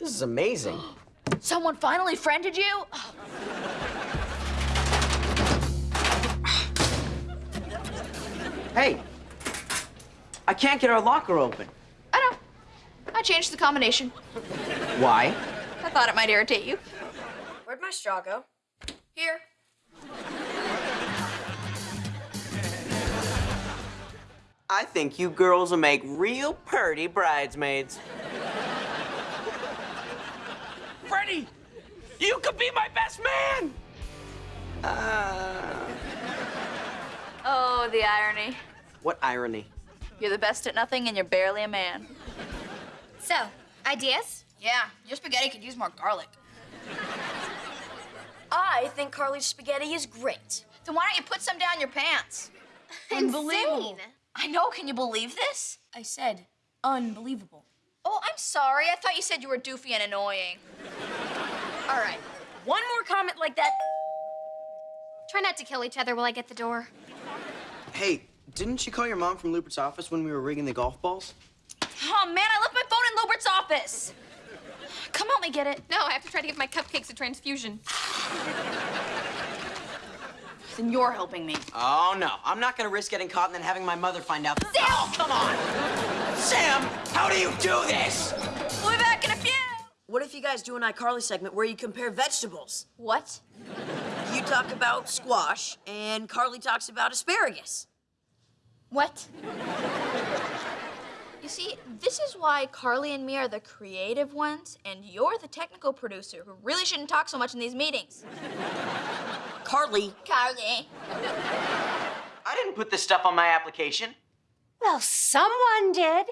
This is amazing. Someone finally friended you? Hey, I can't get our locker open. I know. I changed the combination. Why? I thought it might irritate you. Where'd my straw go? Here. I think you girls will make real purty bridesmaids. Freddie, you could be my best man. Uh, Oh, the irony. what irony? You're the best at nothing and you're barely a man. So, ideas? Yeah, your spaghetti could use more garlic. I think Carly's spaghetti is great. Then why don't you put some down your pants? Insane. I know, can you believe this? I said unbelievable. Oh, I'm sorry. I thought you said you were doofy and annoying. All right, one more comment like that. Try not to kill each other while I get the door. Hey, didn't you call your mom from Lewbert's office when we were rigging the golf balls? Oh, man, I left my phone in Lewbert's office. Come help me get it. No, I have to try to give my cupcakes a transfusion. Then you're helping me. Oh, no. I'm not gonna risk getting caught and then having my mother find out. Sam! Oh, come on! Sam, how do you do this? We'll be back in a few. What if you guys do an iCarly segment where you compare vegetables? What? You talk about squash, and Carly talks about asparagus. What? You see, this is why Carly and me are the creative ones, and you're the technical producer who really shouldn't talk so much in these meetings. Carly, Carly. I didn't put this stuff on my application. Well, someone did.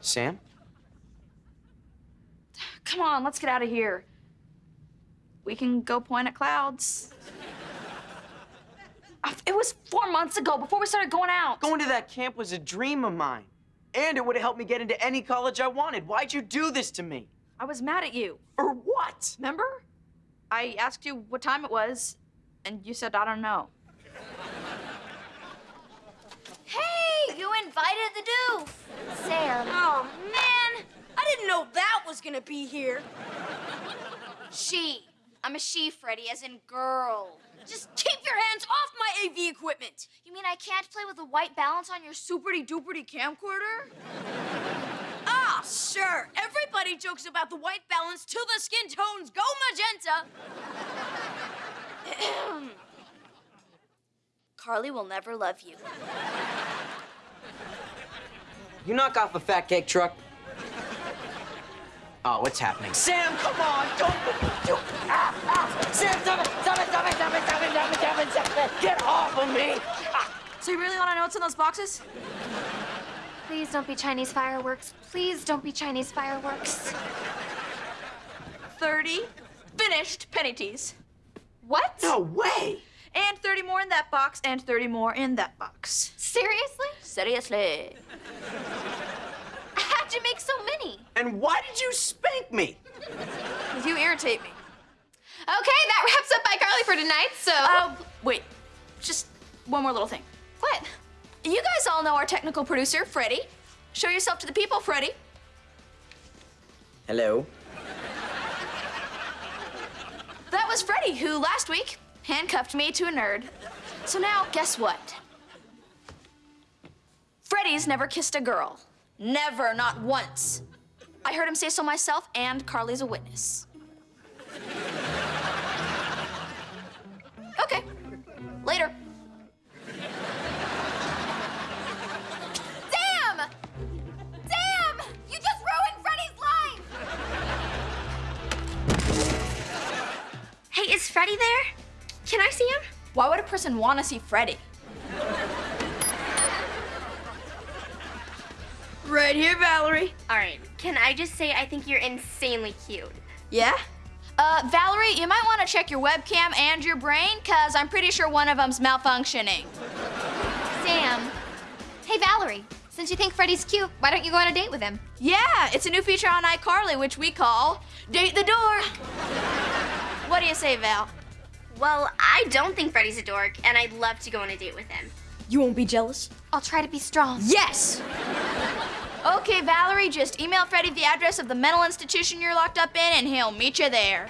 Sam? Come on, let's get out of here. We can go point at clouds. It was four months ago, before we started going out. Going to that camp was a dream of mine. And it would have helped me get into any college I wanted. Why'd you do this to me? I was mad at you. For what? Remember? I asked you what time it was, and you said, I don't know. Hey, you invited the doof. Sam. Oh, man. I didn't know that was gonna be here. She. I'm a she, Freddie, as in girl. Just keep your hands off my AV equipment. You mean I can't play with the white balance on your superty duperty camcorder? Ah, sure. Everybody jokes about the white balance till the skin tones go magenta. Carly will never love you. You knock off a fat cake truck. Oh, what's happening? Sam, come on! Don't don't, ah, ah. Sam, stop it! Stop it! Stop it! Stop it! Stop it! Stop it! Stop it! Stop it! Get off of me! So you really want to know what's in those boxes? Please don't be Chinese fireworks. Please don't be Chinese fireworks. 30 finished Penny Tees. What? No way! And 30 more in that box, and 30 more in that box. Seriously? Seriously. How'd you make so many? And why did you spank me? Because you irritate me. Okay, that wraps up iCarly for tonight, so. Oh, wait. Just one more little thing. what? You guys all know our technical producer, Freddie. Show yourself to the people, Freddie. Hello. That was Freddie, who last week handcuffed me to a nerd. So now, guess what? Freddie's never kissed a girl. Never, not once. I heard him say so myself, and Carly's a witness. Okay. Later. Hey, is Freddie there? Can I see him? Why would a person want to see Freddie? Right here, Valerie. All right, can I just say I think you're insanely cute? Yeah? Uh, Valerie, you might want to check your webcam and your brain, because I'm pretty sure one of them's malfunctioning. Sam. Hey, Valerie. Since you think Freddie's cute, why don't you go on a date with him? Yeah, it's a new feature on iCarly, which we call Date the Door. What do you say, Val? Well, I don't think Freddie's a dork, and I'd love to go on a date with him. You won't be jealous? I'll try to be strong. Yes. Okay, Valerie, just email Freddie the address of the mental institution you're locked up in, and he'll meet you there.